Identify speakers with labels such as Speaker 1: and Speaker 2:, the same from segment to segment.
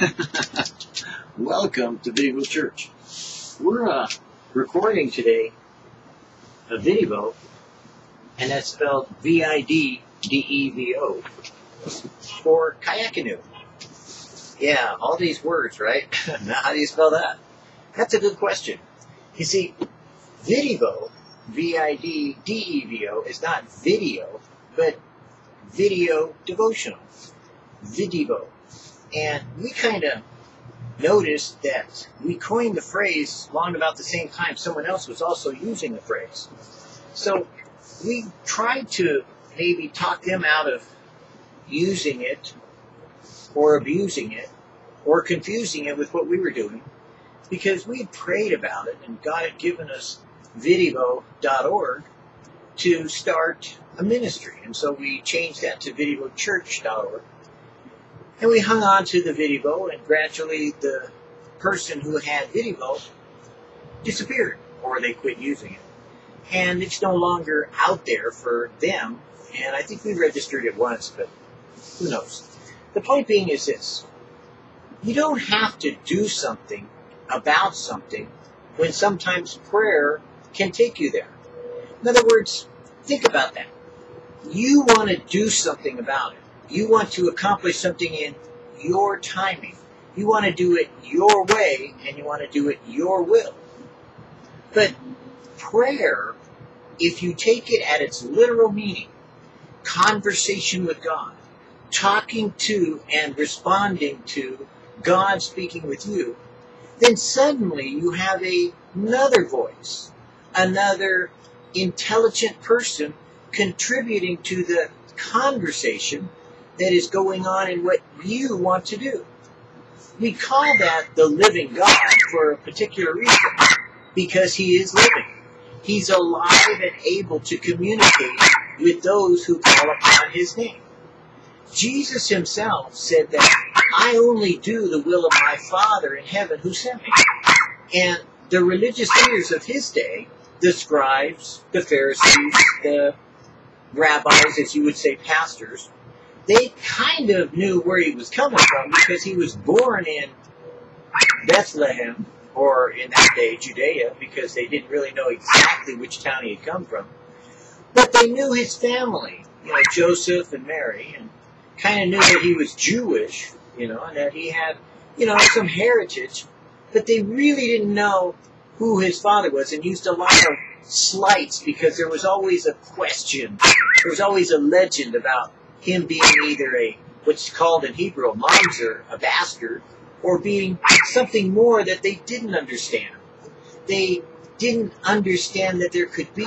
Speaker 1: Welcome to Vidivo Church. We're uh, recording today a Vidivo, and that's spelled V-I-D-D-E-V-O, for kayak canoe. Yeah, all these words, right? now, how do you spell that? That's a good question. You see, Vidivo, V-I-D-D-E-V-O, is not video, but video devotional. Video. And we kind of noticed that we coined the phrase long about the same time someone else was also using the phrase. So we tried to maybe talk them out of using it or abusing it or confusing it with what we were doing because we prayed about it and God had given us vidivo.org to start a ministry. And so we changed that to vidivochurch.org. And we hung on to the Vidivo, and gradually the person who had Vidivo disappeared, or they quit using it. And it's no longer out there for them. And I think we registered it once, but who knows? The point being is this you don't have to do something about something when sometimes prayer can take you there. In other words, think about that. You want to do something about it. You want to accomplish something in your timing. You want to do it your way and you want to do it your will. But prayer, if you take it at its literal meaning, conversation with God, talking to and responding to God speaking with you, then suddenly you have a, another voice, another intelligent person contributing to the conversation that is going on in what you want to do. We call that the living God for a particular reason, because he is living. He's alive and able to communicate with those who call upon his name. Jesus himself said that I only do the will of my Father in heaven who sent me. And the religious leaders of his day, the scribes, the Pharisees, the rabbis, as you would say, pastors, they kind of knew where he was coming from because he was born in Bethlehem, or in that day, Judea, because they didn't really know exactly which town he had come from. But they knew his family, you know, Joseph and Mary, and kind of knew that he was Jewish, you know, and that he had, you know, some heritage. But they really didn't know who his father was and used a lot of slights because there was always a question. There was always a legend about him being either a what's called in Hebrew a mamzer, a bastard, or being something more that they didn't understand. They didn't understand that there could be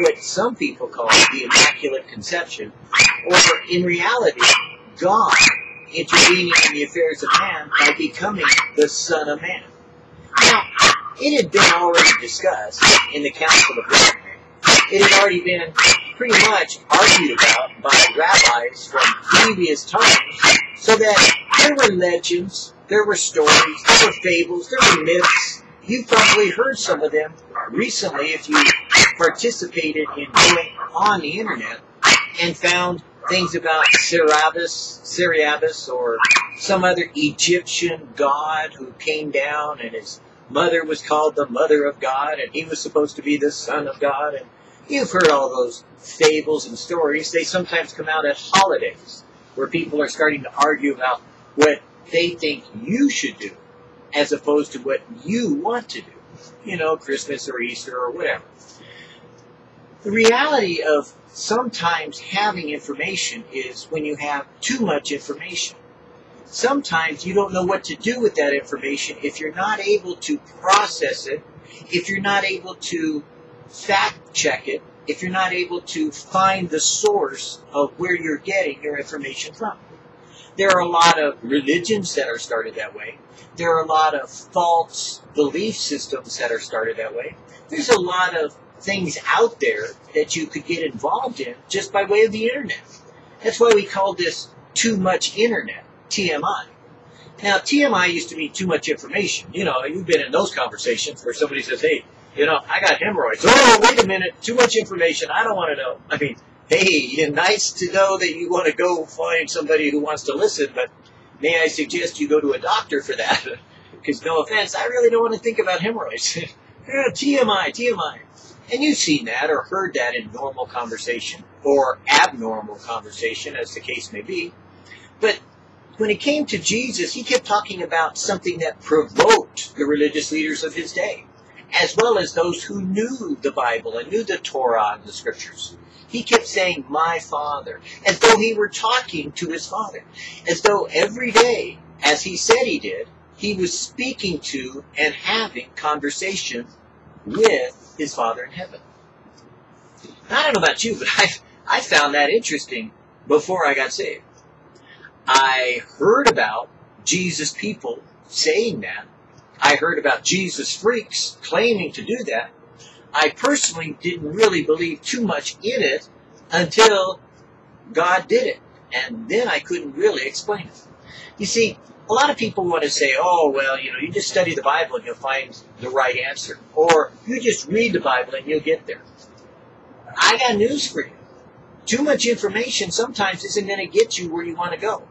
Speaker 1: what some people call the Immaculate Conception, or in reality, God intervening in the affairs of man by becoming the Son of Man. Now, it had been already discussed in the Council of Laodicea. It had already been pretty much argued about by rabbis from previous times, so that there were legends, there were stories, there were fables, there were myths. You've probably heard some of them recently if you participated in going on the internet and found things about Ceriabus, Ceriabus, or some other Egyptian god who came down and his mother was called the Mother of God and he was supposed to be the Son of God. And you've heard all those fables and stories. They sometimes come out at holidays where people are starting to argue about what they think you should do as opposed to what you want to do. You know, Christmas or Easter or whatever. The reality of sometimes having information is when you have too much information. Sometimes you don't know what to do with that information if you're not able to process it, if you're not able to fact check it, if you're not able to find the source of where you're getting your information from. There are a lot of religions that are started that way. There are a lot of false belief systems that are started that way. There's a lot of things out there that you could get involved in just by way of the internet. That's why we call this too much internet, TMI. Now, TMI used to mean too much information. You know, you've been in those conversations where somebody says, hey, you know, I got hemorrhoids. Oh, wait a minute, too much information. I don't want to know. I mean, hey, nice to know that you want to go find somebody who wants to listen, but may I suggest you go to a doctor for that? Because no offense, I really don't want to think about hemorrhoids. Eh, TMI, TMI. And you've seen that or heard that in normal conversation or abnormal conversation, as the case may be. But when it came to Jesus, he kept talking about something that provoked the religious leaders of his day, as well as those who knew the Bible and knew the Torah and the scriptures. He kept saying, My Father, as though he were talking to his Father, as though every day, as he said he did, he was speaking to and having conversation with his Father in heaven. I don't know about you, but I, I found that interesting before I got saved. I heard about Jesus people saying that. I heard about Jesus freaks claiming to do that. I personally didn't really believe too much in it until God did it. And then I couldn't really explain it. You see, a lot of people want to say, oh, well, you know, you just study the Bible and you'll find the right answer. Or you just read the Bible and you'll get there. I got news for you. Too much information sometimes isn't going to get you where you want to go.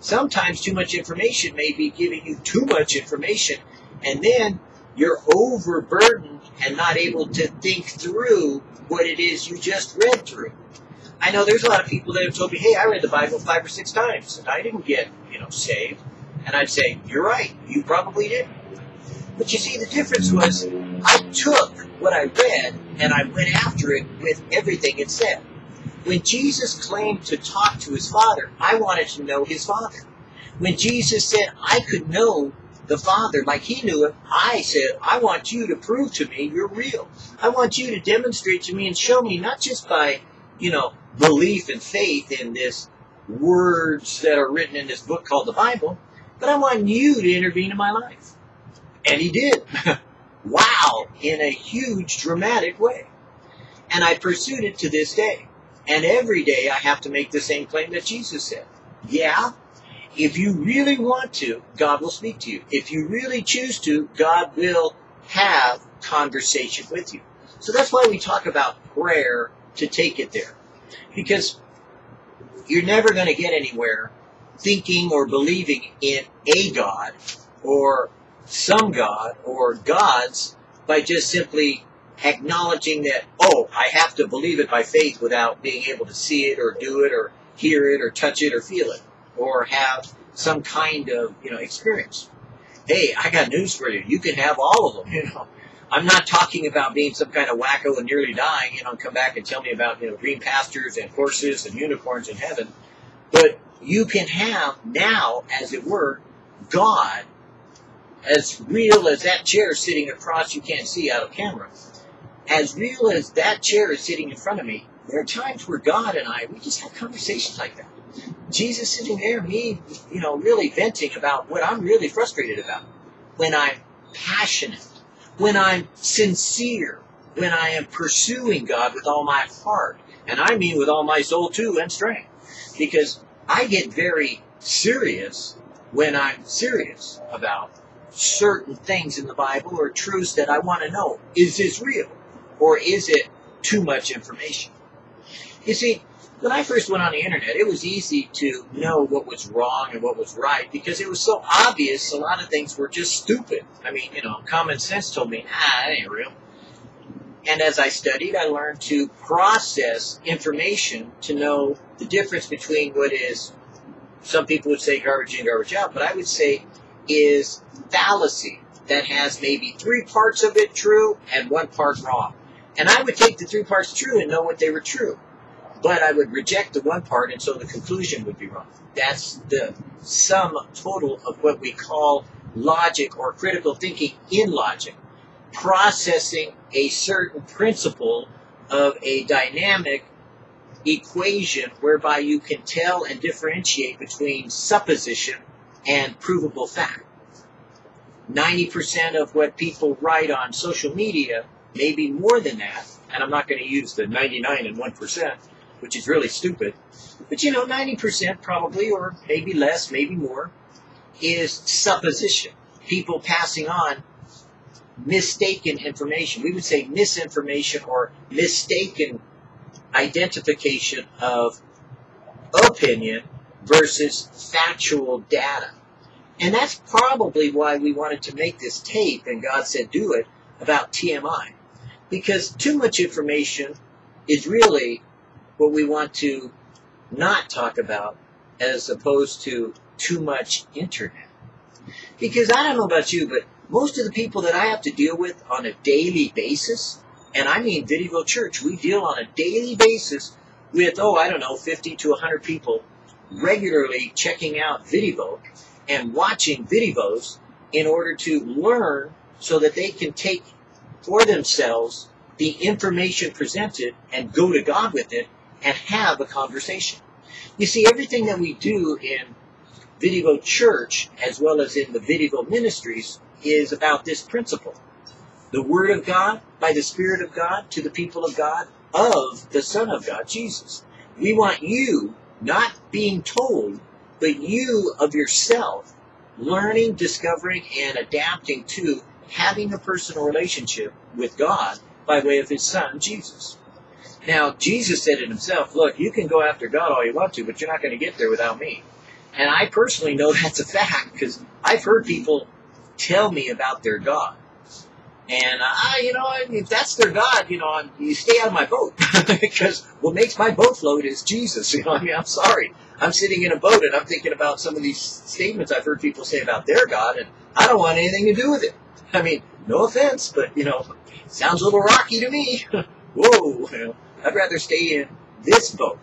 Speaker 1: Sometimes too much information may be giving you too much information, and then you're overburdened and not able to think through what it is you just read through. I know there's a lot of people that have told me, hey, I read the Bible five or six times, and I didn't get, you know, saved. And I'd say, you're right, you probably didn't. But you see, the difference was I took what I read and I went after it with everything it said. When Jesus claimed to talk to his Father, I wanted to know his Father. When Jesus said I could know the Father like he knew it, I said, I want you to prove to me you're real. I want you to demonstrate to me and show me not just by, you know, belief and faith in this words that are written in this book called the Bible, but I want you to intervene in my life. And he did. wow, in a huge dramatic way. And I pursued it to this day. And every day I have to make the same claim that Jesus said. Yeah, if you really want to, God will speak to you. If you really choose to, God will have conversation with you. So that's why we talk about prayer to take it there. Because you're never going to get anywhere thinking or believing in a God or some God or gods by just simply acknowledging that, oh, I have to believe it by faith without being able to see it or do it or hear it or touch it or feel it or have some kind of, you know, experience. Hey, I got news for you. You can have all of them, you know. I'm not talking about being some kind of wacko and nearly dying, you know, come back and tell me about, you know, green pastures and horses and unicorns in heaven. But you can have now, as it were, God as real as that chair sitting across you can't see out of camera as real as that chair is sitting in front of me, there are times where God and I, we just have conversations like that. Jesus sitting there, me, you know, really venting about what I'm really frustrated about. When I'm passionate, when I'm sincere, when I am pursuing God with all my heart, and I mean with all my soul too and strength. Because I get very serious when I'm serious about certain things in the Bible or truths that I want to know. Is this real? Or is it too much information? You see, when I first went on the internet, it was easy to know what was wrong and what was right because it was so obvious a lot of things were just stupid. I mean, you know, common sense told me, ah, that ain't real. And as I studied, I learned to process information to know the difference between what is, some people would say garbage in, garbage out, but I would say is fallacy that has maybe three parts of it true and one part wrong. And I would take the three parts true and know what they were true. But I would reject the one part, and so the conclusion would be wrong. That's the sum total of what we call logic or critical thinking in logic. Processing a certain principle of a dynamic equation whereby you can tell and differentiate between supposition and provable fact. 90% of what people write on social media maybe more than that, and I'm not going to use the 99 and 1%, which is really stupid, but you know, 90% probably, or maybe less, maybe more, is supposition. People passing on mistaken information. We would say misinformation or mistaken identification of opinion versus factual data. And that's probably why we wanted to make this tape, and God said do it, about TMI. Because too much information is really what we want to not talk about as opposed to too much internet. Because I don't know about you, but most of the people that I have to deal with on a daily basis, and I mean Vidivo Church, we deal on a daily basis with, oh, I don't know, 50 to 100 people regularly checking out Vidivo and watching Vidivos in order to learn so that they can take for themselves the information presented and go to God with it and have a conversation. You see, everything that we do in Vidivo Church, as well as in the Vidivo Ministries, is about this principle. The Word of God, by the Spirit of God, to the people of God, of the Son of God, Jesus. We want you not being told, but you of yourself learning, discovering, and adapting to having a personal relationship with God by way of His Son, Jesus. Now, Jesus said it himself, look, you can go after God all you want to, but you're not going to get there without me. And I personally know that's a fact because I've heard people tell me about their God. And I, you know, if that's their God, you know, you stay out of my boat because what makes my boat float is Jesus. You know, I mean, I'm sorry. I'm sitting in a boat and I'm thinking about some of these statements I've heard people say about their God, and I don't want anything to do with it. I mean, no offense, but you know, sounds a little rocky to me. Whoa, you know, I'd rather stay in this boat.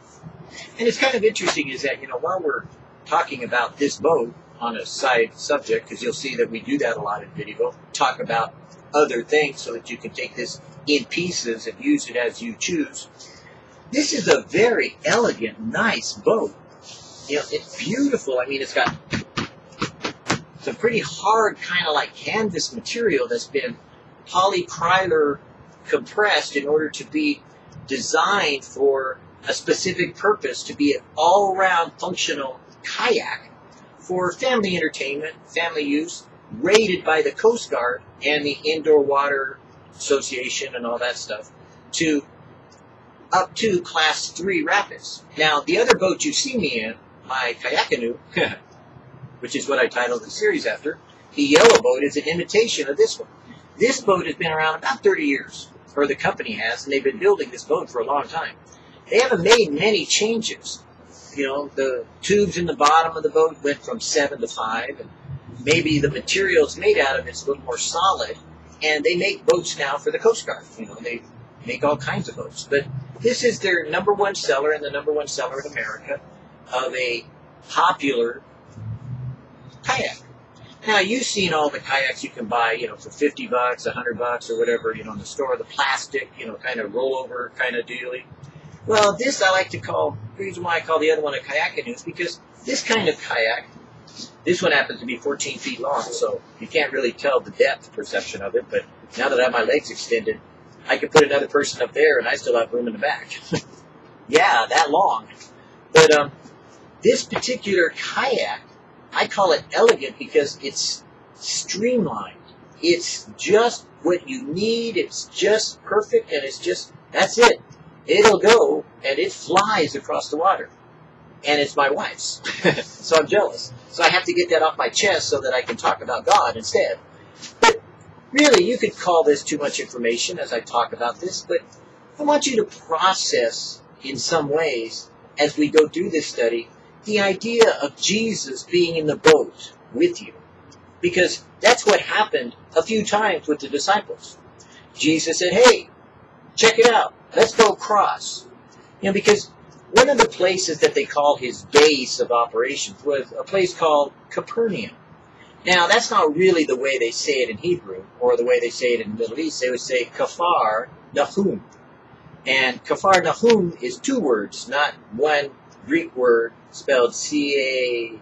Speaker 1: And it's kind of interesting is that you know while we're talking about this boat on a side subject, because you'll see that we do that a lot in Vidivo, talk about other things so that you can take this in pieces and use it as you choose. This is a very elegant, nice boat. You know, it's beautiful. I mean, it's got some pretty hard kind of like canvas material that's been polycryler compressed in order to be designed for a specific purpose to be an all-around functional kayak for family entertainment, family use, rated by the Coast Guard and the Indoor Water Association and all that stuff to up to class three rapids. Now, the other boat you see me in, my kayak canoe, which is what I titled the series after, the yellow boat is an imitation of this one. This boat has been around about 30 years, or the company has, and they've been building this boat for a long time. They haven't made many changes. You know, the tubes in the bottom of the boat went from seven to five, and maybe the materials made out of it's a little more solid. And they make boats now for the Coast Guard. You know, they make all kinds of boats. But this is their number one seller and the number one seller in America of a popular kayak. Now you've seen all the kayaks you can buy, you know, for fifty bucks, a hundred bucks, or whatever, you know, in the store. The plastic, you know, kind of rollover kind of dealy. Well, this I like to call. The reason why I call the other one a kayak canoe is because this kind of kayak this one happens to be 14 feet long, so you can't really tell the depth perception of it. But now that I have my legs extended, I could put another person up there, and I still have room in the back. yeah, that long. But um, this particular kayak, I call it elegant because it's streamlined. It's just what you need. It's just perfect, and it's just that's it. It'll go, and it flies across the water and it's my wife's. so I'm jealous. So I have to get that off my chest so that I can talk about God instead. But really, you could call this too much information as I talk about this, but I want you to process in some ways as we go through this study the idea of Jesus being in the boat with you. Because that's what happened a few times with the disciples. Jesus said, hey, check it out. Let's go across. You know, because one of the places that they call his base of operations was a place called Capernaum. Now, that's not really the way they say it in Hebrew, or the way they say it in the Middle East. They would say Kafar Nahum. And Kafar Nahum is two words, not one Greek word spelled C-A-P-E-R-N-A-U-M,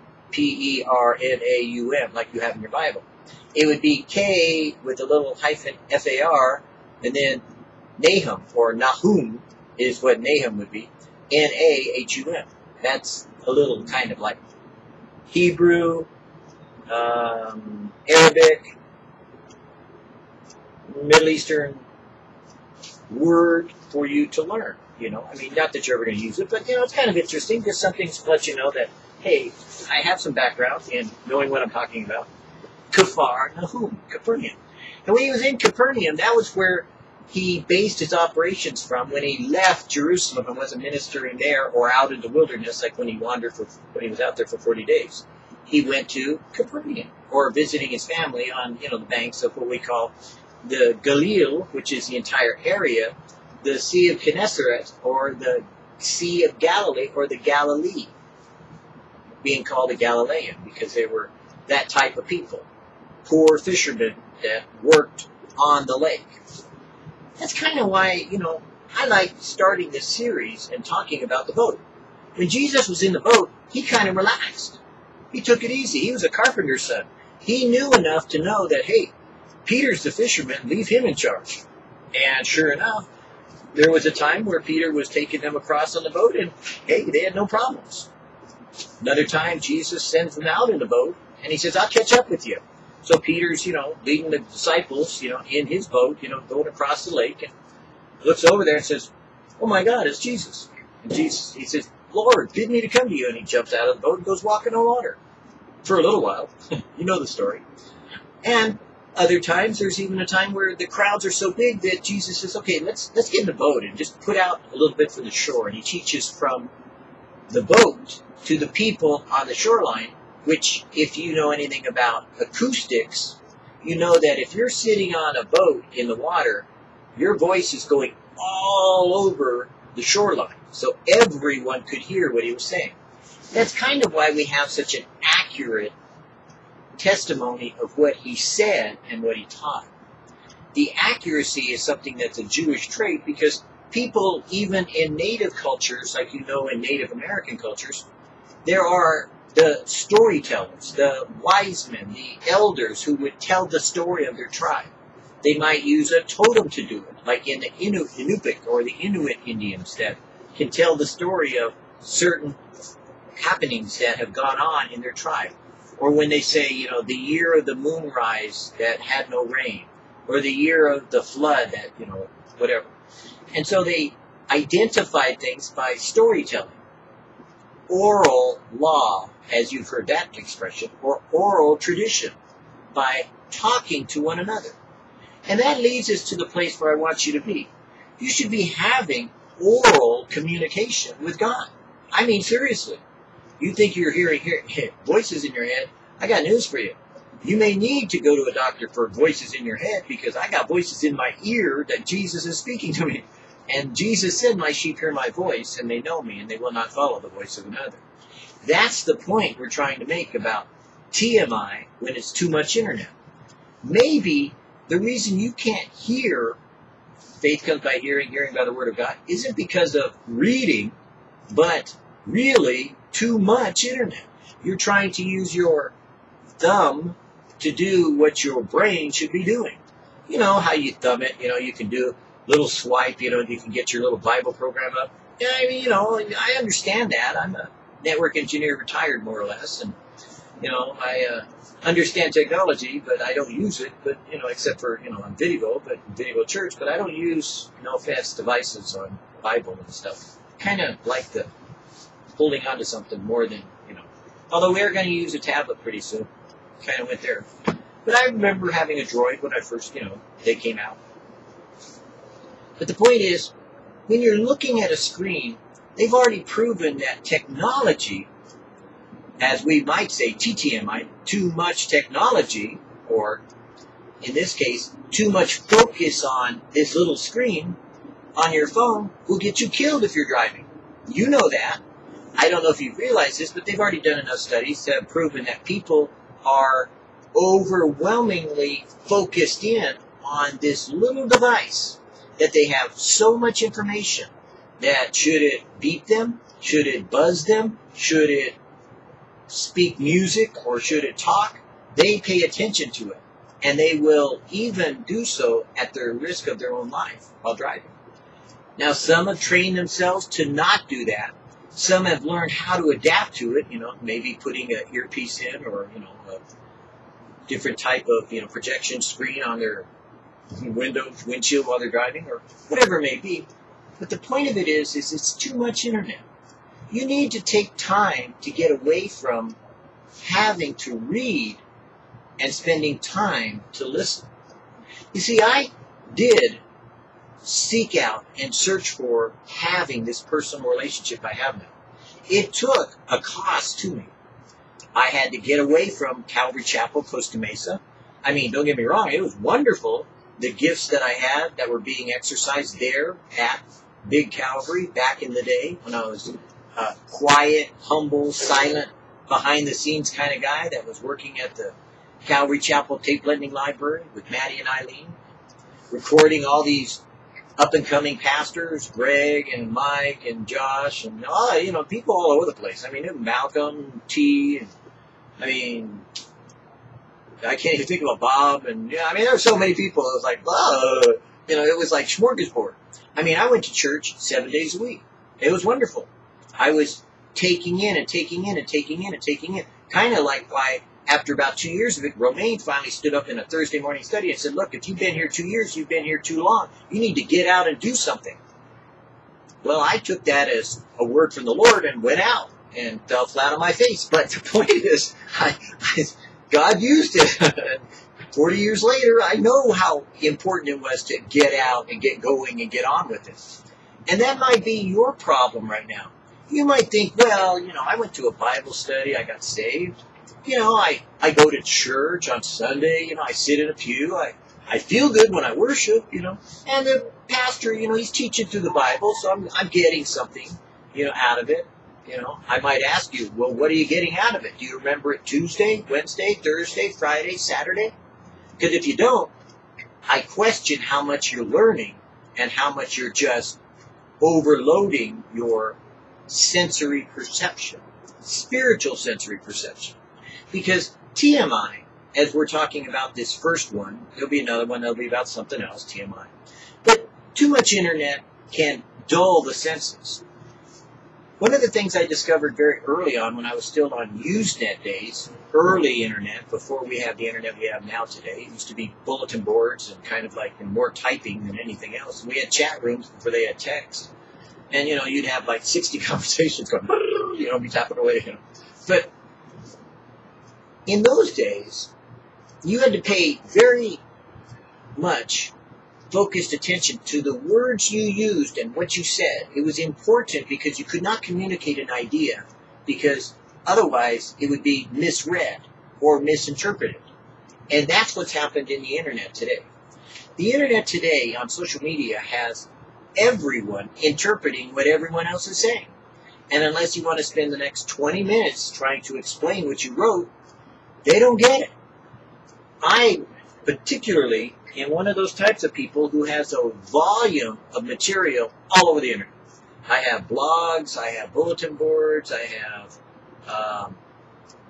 Speaker 1: like you have in your Bible. It would be K with a little hyphen F-A-R, and then Nahum, or Nahum, is what Nahum would be. N-A-H-U-M. That's a little kind of like Hebrew, um, Arabic, Middle Eastern word for you to learn. You know, I mean, not that you're ever going to use it, but you know, it's kind of interesting. Just something to let you know that hey, I have some background in knowing what I'm talking about. Kafar Nahum, Capernaum. And when he was in Capernaum, that was where he based his operations from when he left Jerusalem and wasn't ministering there or out in the wilderness, like when he wandered for when he was out there for 40 days. He went to Capernaum or visiting his family on you know the banks of what we call the Galil, which is the entire area, the Sea of Gennesaret or the Sea of Galilee or the Galilee, being called a Galilean because they were that type of people, poor fishermen that worked on the lake that's kind of why, you know, I like starting this series and talking about the boat. When Jesus was in the boat, he kind of relaxed. He took it easy. He was a carpenter's son. He knew enough to know that, hey, Peter's the fisherman, leave him in charge. And sure enough, there was a time where Peter was taking them across on the boat, and hey, they had no problems. Another time, Jesus sends them out in the boat, and he says, I'll catch up with you. So Peter's, you know, leading the disciples, you know, in his boat, you know, going across the lake and looks over there and says, Oh my God, it's Jesus. And Jesus, he says, Lord, bid me to come to you. And he jumps out of the boat and goes walking on water for a little while. you know the story. And other times, there's even a time where the crowds are so big that Jesus says, okay, let's, let's get in the boat and just put out a little bit from the shore. And he teaches from the boat to the people on the shoreline which if you know anything about acoustics, you know that if you're sitting on a boat in the water, your voice is going all over the shoreline. So everyone could hear what he was saying. That's kind of why we have such an accurate testimony of what he said and what he taught. The accuracy is something that's a Jewish trait because people, even in native cultures, like you know in Native American cultures, there are the storytellers, the wise men, the elders who would tell the story of their tribe. They might use a totem to do it, like in the Inu- or the Inuit Indians that can tell the story of certain happenings that have gone on in their tribe. Or when they say, you know, the year of the moonrise that had no rain, or the year of the flood that, you know, whatever. And so they identified things by storytelling. Oral law as you've heard that expression, or oral tradition, by talking to one another. And that leads us to the place where I want you to be. You should be having oral communication with God. I mean, seriously. You think you're hearing voices in your head? I got news for you. You may need to go to a doctor for voices in your head because I got voices in my ear that Jesus is speaking to me. And Jesus said, My sheep hear my voice, and they know me, and they will not follow the voice of another. That's the point we're trying to make about TMI when it's too much internet. Maybe the reason you can't hear faith comes by hearing, hearing by the word of God, isn't because of reading, but really too much internet. You're trying to use your thumb to do what your brain should be doing. You know how you thumb it, you know, you can do a little swipe, you know, you can get your little Bible program up. Yeah, I mean, you know, I understand that. I'm a network engineer retired more or less, and you know I uh, understand technology, but I don't use it. But you know, except for you know on Vidivo, but Vidivo Church, but I don't use no fast devices on Bible and stuff. Kind of like the holding on to something more than you know. Although we are going to use a tablet pretty soon. Kind of went there. But I remember having a Droid when I first, you know, they came out. But the point is, when you're looking at a screen they've already proven that technology, as we might say TTMI, too much technology, or in this case, too much focus on this little screen on your phone will get you killed if you're driving. You know that. I don't know if you realize this, but they've already done enough studies to have proven that people are overwhelmingly focused in on this little device that they have so much information that should it beep them? Should it buzz them? Should it speak music or should it talk? They pay attention to it. And they will even do so at the risk of their own life while driving. Now, some have trained themselves to not do that. Some have learned how to adapt to it, you know, maybe putting an earpiece in or, you know, a different type of, you know, projection screen on their window, windshield while they're driving or whatever it may be. But the point of it is, is it's too much internet. you need to take time to get away from having to read and spending time to listen. You see, I did seek out and search for having this personal relationship I have now. It took a cost to me. I had to get away from Calvary Chapel, Costa Mesa. I mean, don't get me wrong, it was wonderful. The gifts that I had that were being exercised there at Big Calvary back in the day when I was a quiet, humble, silent, behind the scenes kind of guy that was working at the Calvary Chapel Tape Lending Library with Maddie and Eileen, recording all these up and coming pastors, Greg and Mike and Josh and oh, you know, people all over the place. I mean, Malcolm T. And, I mean, I can't even think about Bob and yeah. I mean, there were so many people. It was like, oh, you know, it was like smorgasbord. I mean, I went to church seven days a week. It was wonderful. I was taking in and taking in and taking in and taking in, kind of like why after about two years of it, Romaine finally stood up in a Thursday morning study and said, Look, if you've been here two years, you've been here too long. You need to get out and do something. Well, I took that as a word from the Lord and went out and fell flat on my face. But the point is, I, I, God used it. 40 years later, I know how important it was to get out and get going and get on with it. And that might be your problem right now. You might think, well, you know, I went to a Bible study, I got saved you know, I, I go to church on Sunday, you know, I sit in a pew, I, I feel good when I worship, you know, and the pastor, you know, he's teaching through the Bible, so I'm, I'm getting something, you know, out of it. You know, I might ask you, well, what are you getting out of it? Do you remember it Tuesday, Wednesday, Thursday, Friday, Saturday? Because if you don't, I question how much you're learning and how much you're just overloading your sensory perception, spiritual sensory perception. Because TMI, as we're talking about this first one, there'll be another one that'll be about something else, TMI. But too much internet can dull the senses. One of the things I discovered very early on when I was still on Usenet days, early internet, before we have the internet we have now today, it used to be bulletin boards and kind of like more typing than anything else. We had chat rooms before they had text. And, you know, you'd have like 60 conversations going, you know, be tapping away, you know. But in those days, you had to pay very much focused attention to the words you used and what you said. It was important because you could not communicate an idea because otherwise it would be misread or misinterpreted. And that's what's happened in the internet today. The internet today on social media has everyone interpreting what everyone else is saying. And unless you want to spend the next 20 minutes trying to explain what you wrote, they don't get it. I particularly am one of those types of people who has a volume of material all over the internet. I have blogs, I have bulletin boards, I have um,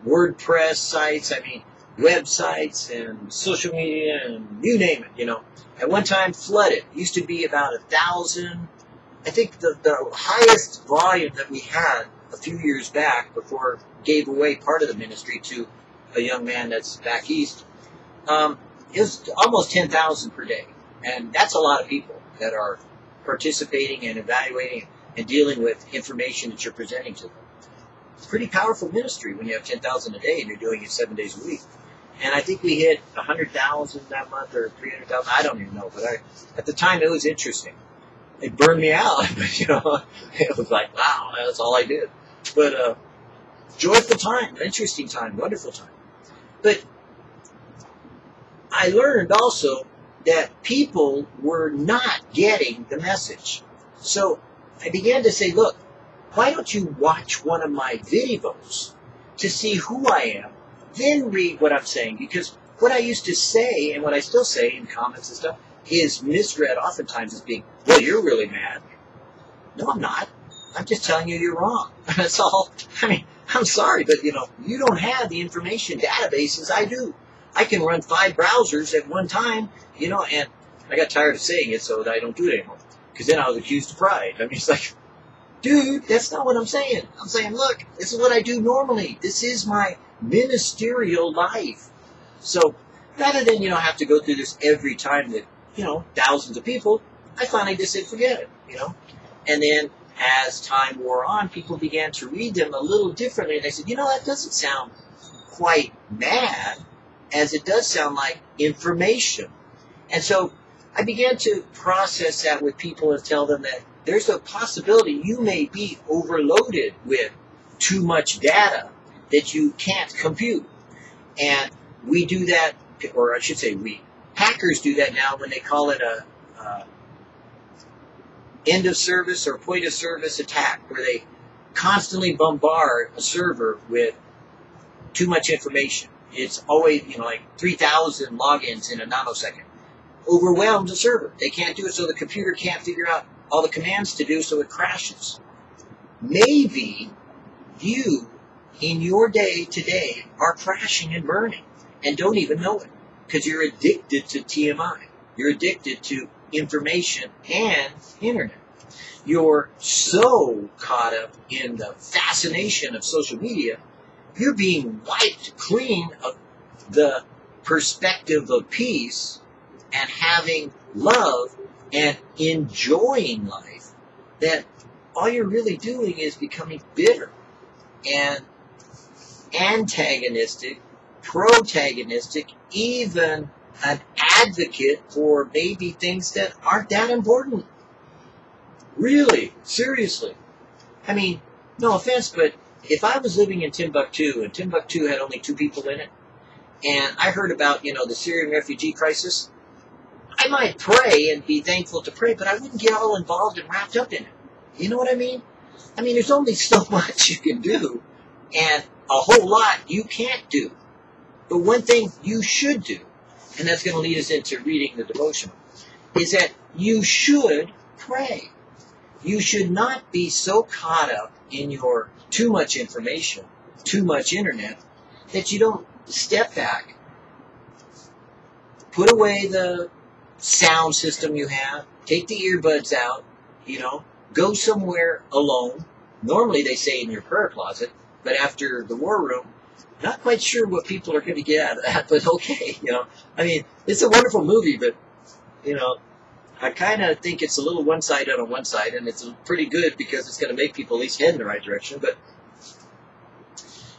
Speaker 1: WordPress sites, I mean, websites and social media and you name it, you know. At one time, flooded. It used to be about a thousand. I think the, the highest volume that we had a few years back before gave away part of the ministry to a young man that's back east, um, is almost 10,000 per day. And that's a lot of people that are participating and evaluating and dealing with information that you're presenting to them. It's pretty powerful ministry when you have 10,000 a day and you're doing it seven days a week. And I think we hit 100,000 that month or 300,000. I don't even know, but I, at the time it was interesting. It burned me out, you know. It was like, wow, that's all I did. But uh, joyful time, interesting time, wonderful time. But I learned also that people were not getting the message. So I began to say, look, why don't you watch one of my videos to see who I am, then read what I'm saying? Because what I used to say and what I still say in comments and stuff is misread oftentimes as being, well, you're really mad. No, I'm not. I'm just telling you you're wrong. That's all. I mean, I'm sorry, but you know, you don't have the information databases I do. I can run five browsers at one time, you know, and I got tired of saying it, so I don't do it anymore. Because then I was accused of pride. I mean, it's like, dude, that's not what I'm saying. I'm saying, look, this is what I do normally. This is my ministerial life. So rather than, you know, have to go through this every time that, you know, thousands of people, I finally just said, forget it, you know. And then as time wore on, people began to read them a little differently. And they said, you know, that doesn't sound quite mad as it does sound like information. And so I began to process that with people and tell them that there's a possibility you may be overloaded with too much data that you can't compute. And we do that, or I should say we, hackers do that now when they call it a, a end of service or point of service attack, where they constantly bombard a server with too much information. It's always, you know, like 3,000 logins in a nanosecond. Overwhelms the server. They can't do it, so the computer can't figure out all the commands to do, so it crashes. Maybe you, in your day today, are crashing and burning and don't even know it because you're addicted to TMI. You're addicted to information and internet. You're so caught up in the fascination of social media, you're being wiped clean of the perspective of peace and having love and enjoying life that all you're really doing is becoming bitter and antagonistic, protagonistic, even an advocate for maybe things that aren't that important. Really, seriously. I mean, no offense, but if I was living in Timbuktu and Timbuktu had only two people in it, and I heard about, you know, the Syrian refugee crisis, I might pray and be thankful to pray, but I wouldn't get all involved and wrapped up in it. You know what I mean? I mean, there's only so much you can do, and a whole lot you can't do. But one thing you should do, and that's going to lead us into reading the devotional, is that you should pray. You should not be so caught up in your too much information, too much internet, that you don't step back, put away the sound system you have, take the earbuds out, you know, go somewhere alone. Normally they say in your prayer closet, but after the war room, not quite sure what people are going to get out of that, but okay, you know. I mean, it's a wonderful movie, but, you know, I kind of think it's a little one-sided on one side, and it's pretty good because it's going to make people at least head in the right direction, but,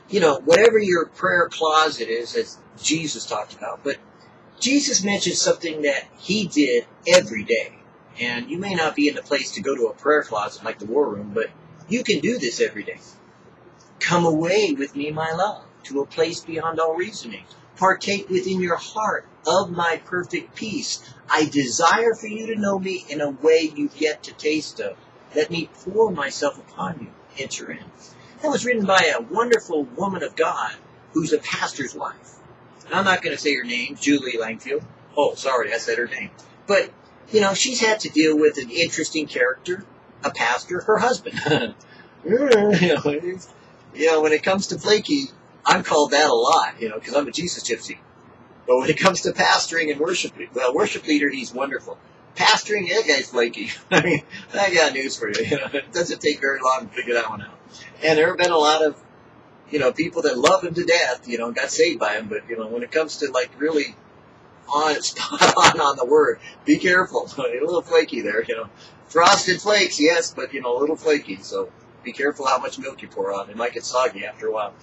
Speaker 1: you know, whatever your prayer closet is, as Jesus talked about, but Jesus mentioned something that he did every day. And you may not be in the place to go to a prayer closet like the war room, but you can do this every day. Come away with me, my love, to a place beyond all reasoning. Partake within your heart of my perfect peace. I desire for you to know me in a way you've yet to taste of. Let me pour myself upon you. Enter in. That was written by a wonderful woman of God who's a pastor's wife. And I'm not going to say her name, Julie Langfield. Oh, sorry, I said her name. But, you know, she's had to deal with an interesting character, a pastor, her husband. you, know, when it comes to flaky, I'm called that a lot, you know, because I'm a Jesus gypsy. But when it comes to pastoring and worship, well, worship leader, he's wonderful. Pastoring, that guy's flaky. I mean, I got news for you. you know, it doesn't take very long to figure that one out. And there have been a lot of you know, people that love him to death, you know, got saved by him. But, you know, when it comes to like really on, spot on on the word, be careful. a little flaky there, you know. Frosted flakes, yes, but, you know, a little flaky. So be careful how much milk you pour on. It might get soggy after a while.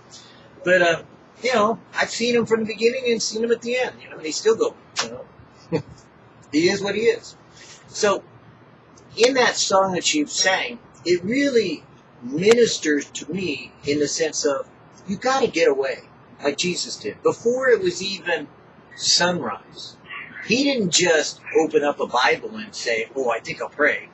Speaker 1: But, uh, you know, I've seen him from the beginning and seen him at the end, you know, and he's still going, you know. he is what he is. So, in that song that she sang, it really ministers to me in the sense of you got to get away, like Jesus did. Before it was even sunrise, he didn't just open up a Bible and say, Oh, I think I'll pray.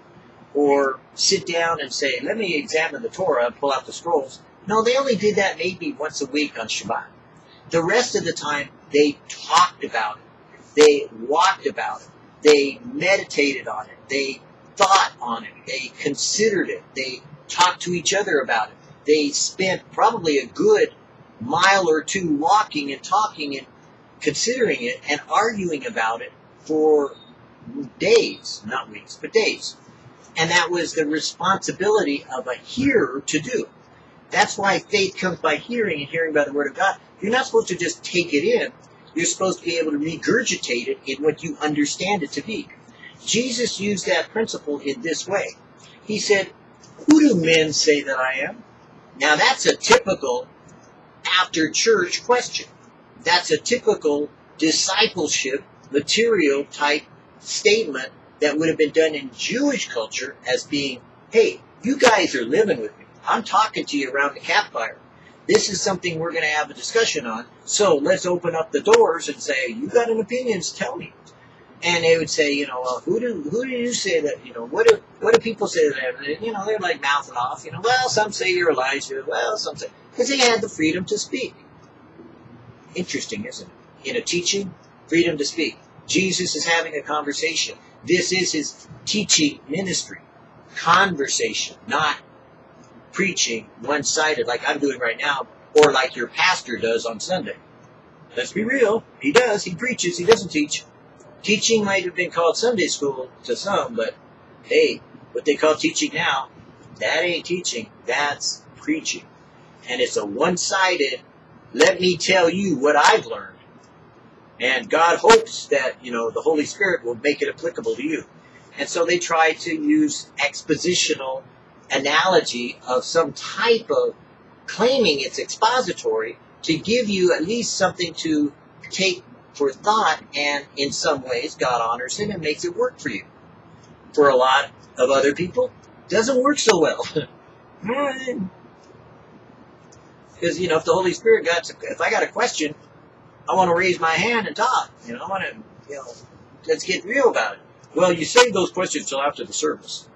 Speaker 1: Or sit down and say, Let me examine the Torah and pull out the scrolls. No, they only did that maybe once a week on Shabbat. The rest of the time, they talked about it. They walked about it. They meditated on it. They thought on it. They considered it. They talked to each other about it they spent probably a good mile or two walking and talking and considering it and arguing about it for days, not weeks, but days. And that was the responsibility of a hearer to do. That's why faith comes by hearing and hearing by the Word of God. You're not supposed to just take it in. You're supposed to be able to regurgitate it in what you understand it to be. Jesus used that principle in this way. He said, Who do men say that I am? Now that's a typical after church question. That's a typical discipleship material type statement that would have been done in Jewish culture as being, hey, you guys are living with me. I'm talking to you around the campfire. This is something we're going to have a discussion on. So let's open up the doors and say, you got an opinion, tell me. And they would say, you know, well, who do who do you say that? You know, what do what do people say that? And, you know, they're like mouthing off. You know, well, some say you're Elijah. Well, some say because they had the freedom to speak. Interesting, isn't it? In a teaching, freedom to speak. Jesus is having a conversation. This is his teaching ministry. Conversation, not preaching one sided like I'm doing right now, or like your pastor does on Sunday. Let's be real. He does. He preaches. He doesn't teach. Teaching might have been called Sunday school to some, but hey, what they call teaching now, that ain't teaching. That's preaching. And it's a one sided, let me tell you what I've learned. And God hopes that, you know, the Holy Spirit will make it applicable to you. And so they try to use expositional analogy of some type of claiming it's expository to give you at least something to take for thought, and in some ways, God honors it and makes it work for you. For a lot of other people, doesn't work so well. Because, you know, if the Holy Spirit got, to, if I got a question, I want to raise my hand and talk. You know, I want to, you know, let's get real about it. Well, you save those questions till after the service.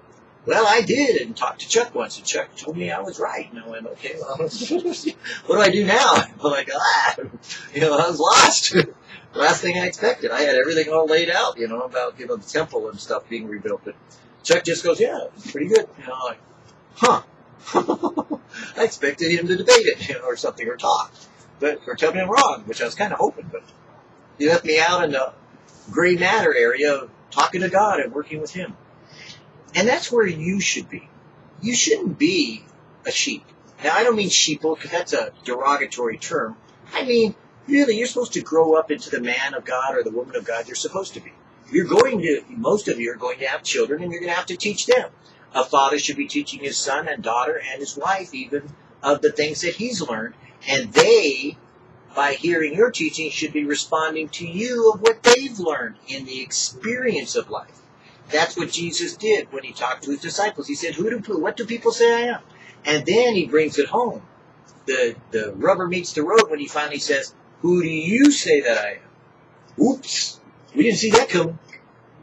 Speaker 1: Well, I did and talked to Chuck once, and Chuck told me I was right. And I went, okay, well, what do I do now? I'm like, ah, you know, I was lost. Last thing I expected. I had everything all laid out, you know, about, you know, the temple and stuff being rebuilt. But Chuck just goes, yeah, pretty good. You know, like, huh. I expected him to debate it, you know, or something, or talk. But, or tell me I'm wrong, which I was kind of hoping, but he left me out in the gray matter area talking to God and working with Him. And that's where you should be. You shouldn't be a sheep. Now, I don't mean sheeple because that's a derogatory term. I mean, really, you're supposed to grow up into the man of God or the woman of God you're supposed to be. You're going to, most of you are going to have children and you're going to have to teach them. A father should be teaching his son and daughter and his wife even of the things that he's learned. And they, by hearing your teaching, should be responding to you of what they've learned in the experience of life. That's what Jesus did when he talked to his disciples. He said, "Who do what do people say I am?" And then he brings it home. The the rubber meets the road when he finally says, "Who do you say that I am?" Oops, we didn't see that coming.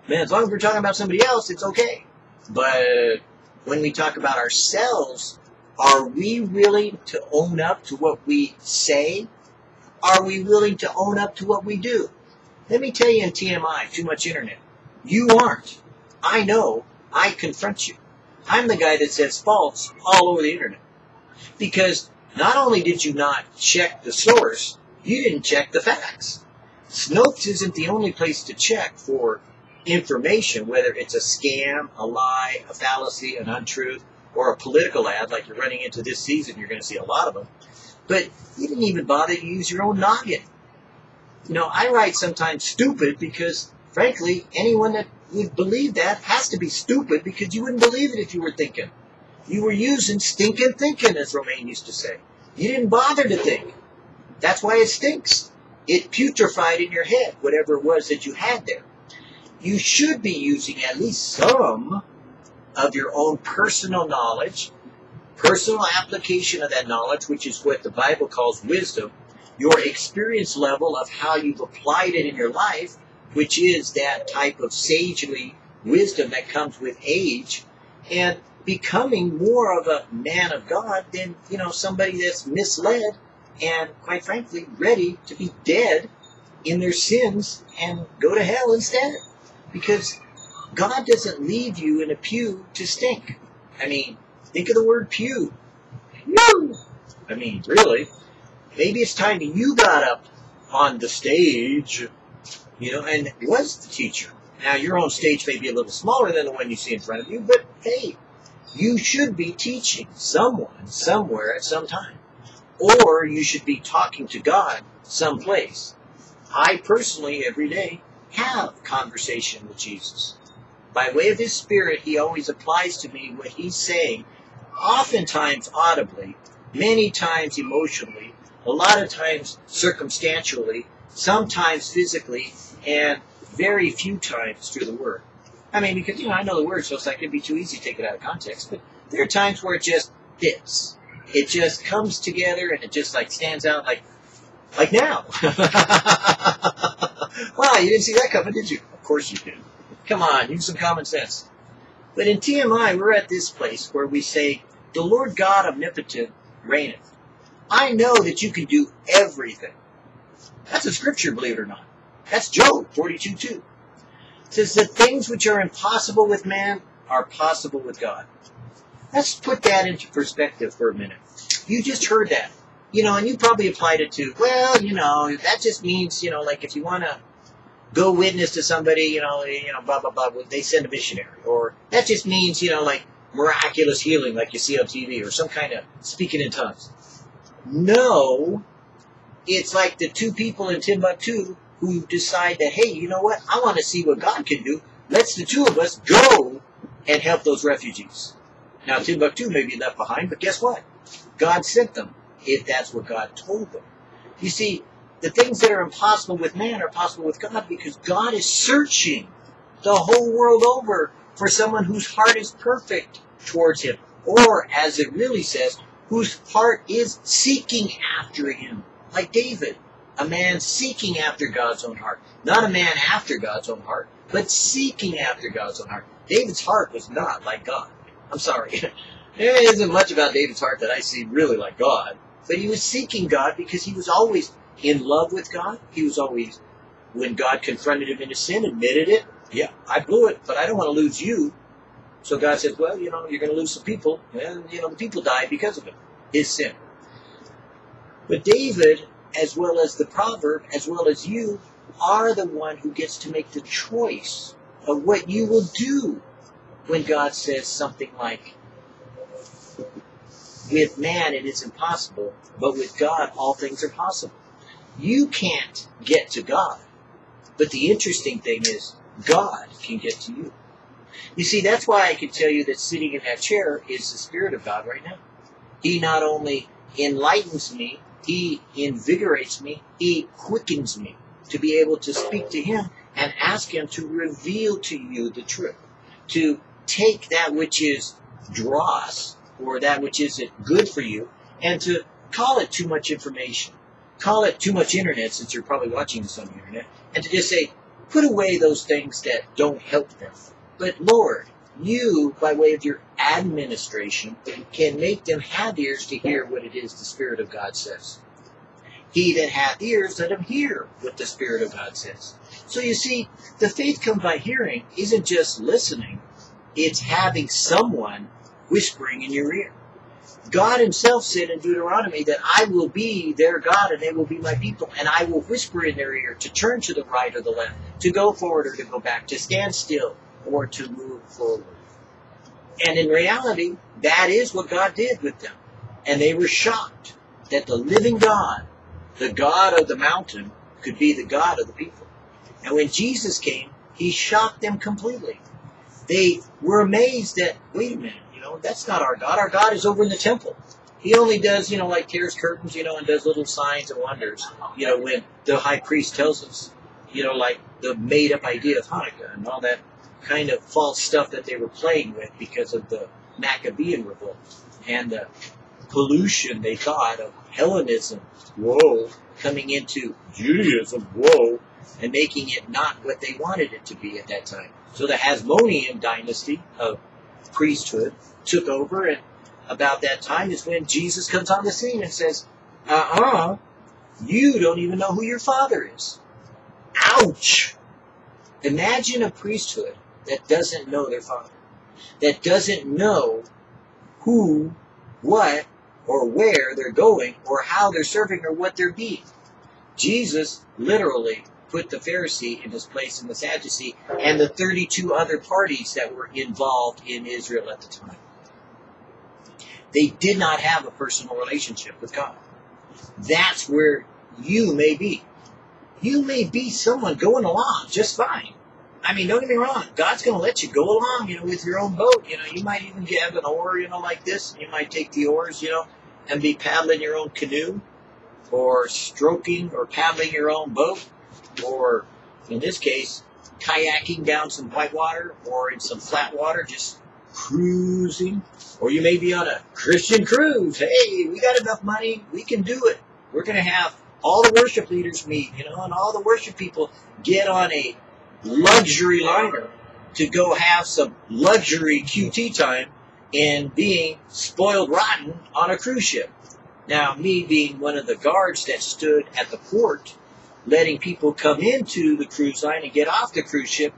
Speaker 1: Man, as long as we're talking about somebody else, it's okay. But when we talk about ourselves, are we willing to own up to what we say? Are we willing to own up to what we do? Let me tell you in TMI, too much internet. You aren't. I know I confront you. I'm the guy that says false all over the internet. Because not only did you not check the source, you didn't check the facts. Snopes isn't the only place to check for information, whether it's a scam, a lie, a fallacy, an untruth, or a political ad like you're running into this season. You're going to see a lot of them. But you didn't even bother to use your own noggin. You know, I write sometimes stupid because, frankly, anyone that would believe that has to be stupid because you wouldn't believe it if you were thinking. You were using stinking thinking, as Romaine used to say. You didn't bother to think. That's why it stinks. It putrefied in your head, whatever it was that you had there. You should be using at least some of your own personal knowledge, personal application of that knowledge, which is what the Bible calls wisdom, your experience level of how you've applied it in your life, which is that type of sagely wisdom that comes with age, and becoming more of a man of God than, you know, somebody that's misled and, quite frankly, ready to be dead in their sins and go to hell instead. Because God doesn't leave you in a pew to stink. I mean, think of the word pew. Pew! I mean, really. Maybe it's time you got up on the stage you know, and was the teacher. Now, your own stage may be a little smaller than the one you see in front of you, but hey, you should be teaching someone somewhere at some time. Or you should be talking to God someplace. I personally, every day, have conversation with Jesus. by way of his spirit, he always applies to me what he's saying, oftentimes audibly, many times emotionally, a lot of times circumstantially, sometimes physically, and very few times through the word. I mean, because, you know, I know the word, so it's like it'd be too easy to take it out of context, but there are times where it just fits. It just comes together and it just like stands out like, like now. wow, you didn't see that coming, did you? Of course you did. Come on, use some common sense. But in TMI, we're at this place where we say, the Lord God omnipotent reigneth. I know that you can do everything. That's a scripture, believe it or not. That's Job 42 2. It says, The things which are impossible with man are possible with God. Let's put that into perspective for a minute. You just heard that. You know, and you probably applied it to, well, you know, that just means, you know, like if you want to go witness to somebody, you know, you know, blah blah blah. They send a missionary, or that just means, you know, like miraculous healing, like you see on TV, or some kind of speaking in tongues. No, it's like the two people in Timbuktu who decide that, hey, you know what? I want to see what God can do. Let's the two of us go and help those refugees. Now Timbuktu may be left behind, but guess what? God sent them if that's what God told them. You see, the things that are impossible with man are possible with God because God is searching the whole world over for someone whose heart is perfect towards Him. Or, as it really says, whose heart is seeking after Him. Like David, a man seeking after God's own heart. Not a man after God's own heart, but seeking after God's own heart. David's heart was not like God. I'm sorry. there isn't much about David's heart that I see really like God. But he was seeking God because he was always in love with God. He was always, when God confronted him in his sin, admitted it. Yeah, I blew it, but I don't want to lose you. So God says, well, you know, you're going to lose some people. And, you know, the people died because of it, his sin. But David, as well as the proverb, as well as you, are the one who gets to make the choice of what you will do when God says something like, with man it is impossible, but with God all things are possible. You can't get to God. But the interesting thing is, God can get to you. You see, that's why I can tell you that sitting in that chair is the Spirit of God right now. He not only enlightens me, He invigorates me, He quickens me to be able to speak to Him and ask Him to reveal to you the truth. To take that which is dross or that which isn't good for you and to call it too much information call it too much internet since you're probably watching this on the internet, and to just say, put away those things that don't help them. But Lord, you, by way of your administration, can make them have ears to hear what it is the Spirit of God says. He that hath ears, let him hear what the Spirit of God says. So you see, the faith comes by hearing isn't just listening, it's having someone whispering in your ear. God himself said in Deuteronomy that I will be their God and they will be my people, and I will whisper in their ear to turn to the right or the left, to go forward or to go back, to stand still or to move forward. And in reality, that is what God did with them. And they were shocked that the living God, the God of the mountain, could be the God of the people. And when Jesus came, he shocked them completely. They were amazed that, wait a minute, you know, that's not our God. Our God is over in the temple. He only does, you know, like tears curtains, you know, and does little signs and wonders, you know, when the high priest tells us, you know, like the made up idea of Hanukkah and all that kind of false stuff that they were playing with because of the Maccabean revolt and the pollution they thought of Hellenism, whoa, coming into Judaism, whoa, and making it not what they wanted it to be at that time. So the Hasmonean dynasty of priesthood took over, and about that time is when Jesus comes on the scene and says, uh uh you don't even know who your father is. Ouch! Imagine a priesthood that doesn't know their father, that doesn't know who, what, or where they're going, or how they're serving, or what they're being. Jesus literally put the Pharisee in his place in the Sadducee and the 32 other parties that were involved in Israel at the time. They did not have a personal relationship with God. That's where you may be. You may be someone going along just fine. I mean, don't get me wrong. God's going to let you go along, you know, with your own boat. You know, you might even have an oar, you know, like this. You might take the oars, you know, and be paddling your own canoe, or stroking or paddling your own boat, or in this case, kayaking down some whitewater or in some flat water, just cruising. Or you may be on a Christian cruise. Hey, we got enough money. We can do it. We're going to have all the worship leaders meet, you know, and all the worship people get on a luxury liner to go have some luxury QT time and being spoiled rotten on a cruise ship. Now, me being one of the guards that stood at the port, letting people come into the cruise line and get off the cruise ship,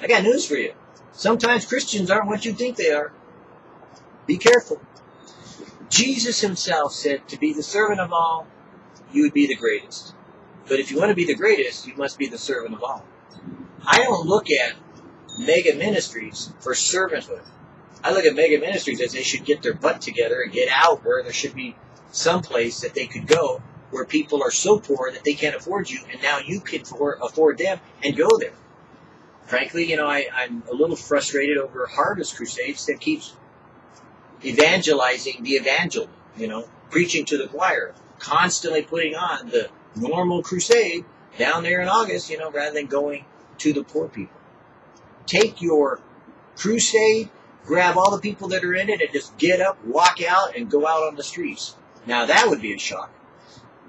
Speaker 1: I got news for you. Sometimes Christians aren't what you think they are. Be careful. Jesus himself said to be the servant of all, you would be the greatest. But if you want to be the greatest, you must be the servant of all. I don't look at mega ministries for servanthood. I look at mega ministries as they should get their butt together and get out where there should be some place that they could go where people are so poor that they can't afford you, and now you can afford them and go there. Frankly, you know, I, I'm a little frustrated over Harvest Crusades that keeps evangelizing the evangel, you know, preaching to the choir, constantly putting on the normal crusade down there in August, you know, rather than going to the poor people. Take your crusade, grab all the people that are in it, and just get up, walk out, and go out on the streets. Now that would be a shock.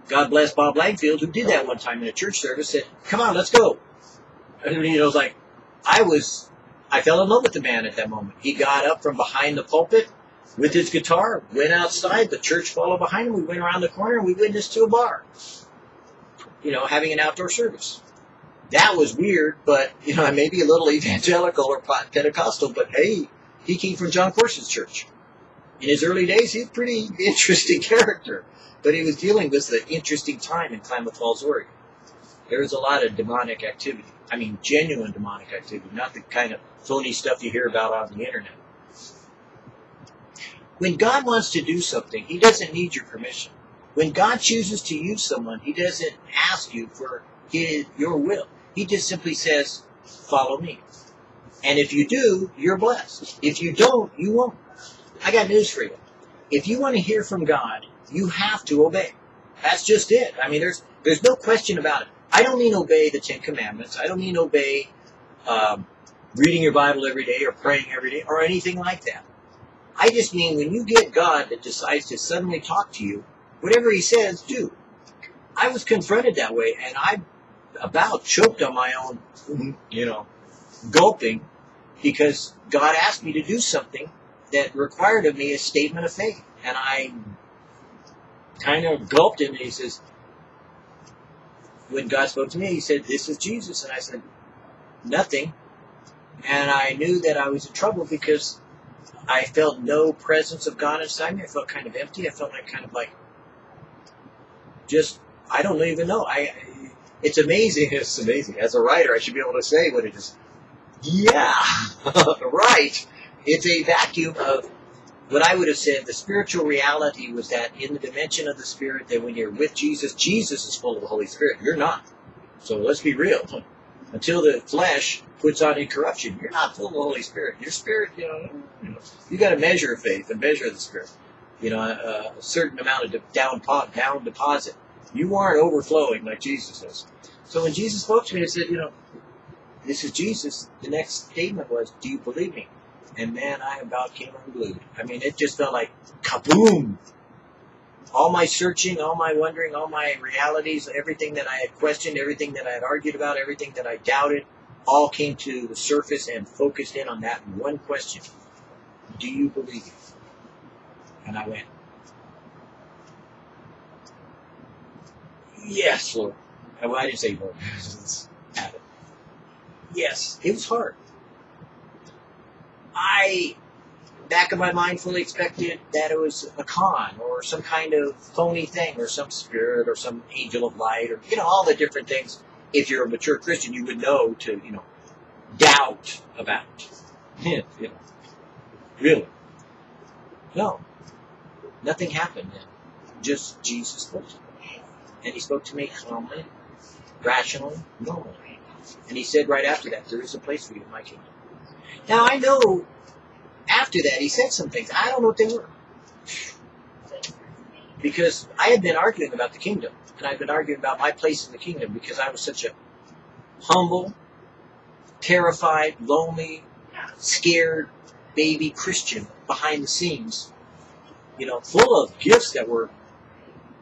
Speaker 1: God bless Bob Langfield, who did that one time in a church service, said, come on, let's go. And you know, was like, I was, I fell in love with the man at that moment. He got up from behind the pulpit with his guitar, went outside, the church followed behind him, we went around the corner, and we witnessed to a bar. You know, having an outdoor service that was weird, but you know, I may be a little evangelical or Pentecostal, but hey, he came from John Courson's church. In his early days, he's a pretty interesting character, but he was dealing with the interesting time in Klamath Falls, Oregon. There was a lot of demonic activity. I mean, genuine demonic activity, not the kind of phony stuff you hear about on the internet. When God wants to do something, He doesn't need your permission. When God chooses to use someone, He doesn't ask you for his, your will. He just simply says, follow me. And if you do, you're blessed. If you don't, you won't. I got news for you. If you want to hear from God, you have to obey. That's just it. I mean, there's there's no question about it. I don't mean obey the Ten Commandments. I don't mean obey um, reading your Bible every day or praying every day or anything like that. I just mean when you get God that decides to suddenly talk to you, whatever He says, do. I was confronted that way, and I about choked on my own, you know, gulping because God asked me to do something that required of me a statement of faith. And I kind of gulped him and he says, when God spoke to me, he said, This is Jesus. And I said, Nothing. And I knew that I was in trouble because I felt no presence of God inside me. I felt kind of empty. I felt like kind of like just I don't even know. I it's amazing. It's amazing. As a writer, I should be able to say what it is. Yeah, right. It's a vacuum of what I would have said. The spiritual reality was that in the dimension of the spirit, that when you're with Jesus, Jesus is full of the Holy Spirit. You're not. So let's be real. Until the flesh puts on incorruption, you're not full of the Holy Spirit. Your spirit, you know, you, got to measure faith and measure the spirit. You know, a, a certain amount of down down deposit you aren't overflowing like Jesus is. So when Jesus spoke to me and said, you know, this is Jesus, the next statement was, do you believe me? And man, I about came unglued. I mean, it just felt like kaboom. All my searching, all my wondering, all my realities, everything that I had questioned, everything that I had argued about, everything that I doubted, all came to the surface and focused in on that one question. Do you believe? And I went, Yes, Lord. Well, I didn't say Lord. yes, it was hard. I, back of my mind, fully expected that it was a con or some kind of phony thing or some spirit or some angel of light or, you know, all the different things. If you're a mature Christian, you would know to, you know, doubt about. you know, really. No. Nothing happened then. Just Jesus me. And he spoke to me calmly, rationally, normally. And he said right after that, there is a place for you in my kingdom. Now I know after that he said some things. I don't know what they were. Because I had been arguing about the kingdom. And I'd been arguing about my place in the kingdom because I was such a humble, terrified, lonely, scared baby Christian behind the scenes. You know, full of gifts that were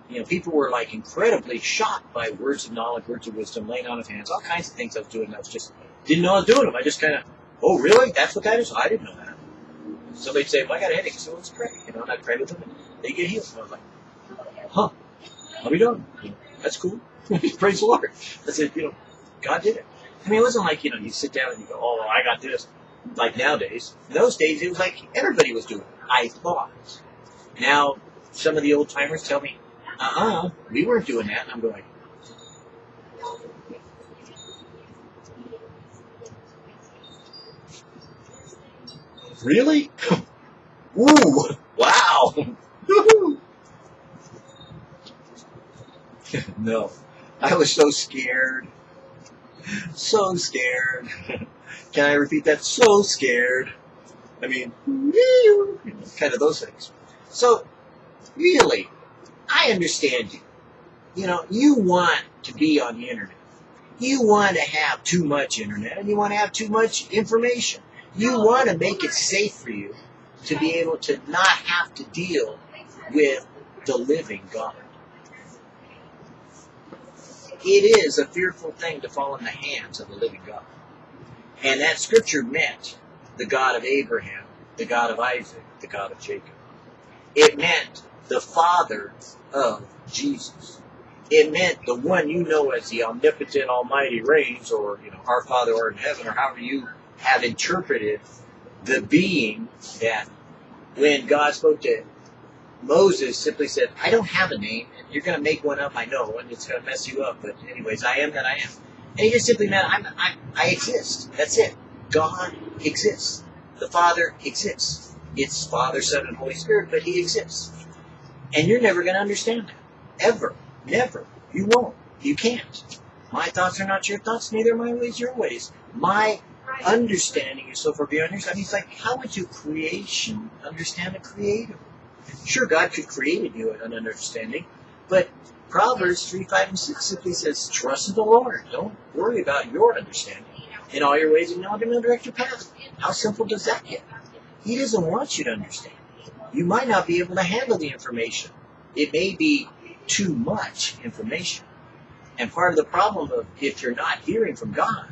Speaker 1: you know, people were like incredibly shocked by words of knowledge, words of wisdom, laying on of hands, all kinds of things I was doing. I was just didn't know I was doing them. I just kind of, oh, really? That's what that is? I didn't know that. Somebody'd say, well, I got a headache, so let's pray. You know, and I'd pray with them, and they get healed. And I was like, huh, how we doing? That's cool. Praise the Lord. I said, you know, God did it. I mean, it wasn't like, you know, you sit down and you go, oh, I got this. Like nowadays. In those days, it was like everybody was doing it. I thought. Now, some of the old timers tell me, uh-uh, we weren't doing that. And I'm going, really? Ooh, wow. no, I was so scared. So scared. Can I repeat that? So scared. I mean, kind of those things. So, really, I understand you. You know, you want to be on the internet. You want to have too much internet and you want to have too much information. You want to make it safe for you to be able to not have to deal with the living God. It is a fearful thing to fall in the hands of the living God. And that scripture meant the God of Abraham, the God of Isaac, the God of Jacob. It meant the Father of Jesus. It meant the one you know as the omnipotent, almighty reigns, or you know, our Father art in heaven, or however you have interpreted the being that when God spoke to Moses simply said, I don't have a name, and you're going to make one up, I know, and it's going to mess you up, but anyways, I am that I am. And he just simply meant, I'm, I, I exist. That's it. God exists. The Father exists. It's Father, Son, and Holy Spirit, but He exists. And you're never going to understand that. Ever. Never. You won't. You can't. My thoughts are not your thoughts, neither are my ways your ways. My understanding is so far beyond yours. I mean, it's like, how would you creation understand a creator? Sure, God could create you an understanding, but Proverbs 3, 5, and 6 simply says, trust in the Lord. Don't worry about your understanding. In all your ways, acknowledge Him and direct your path. How simple does that get? He doesn't want you to understand. You might not be able to handle the information. It may be too much information. And part of the problem of if you're not hearing from God,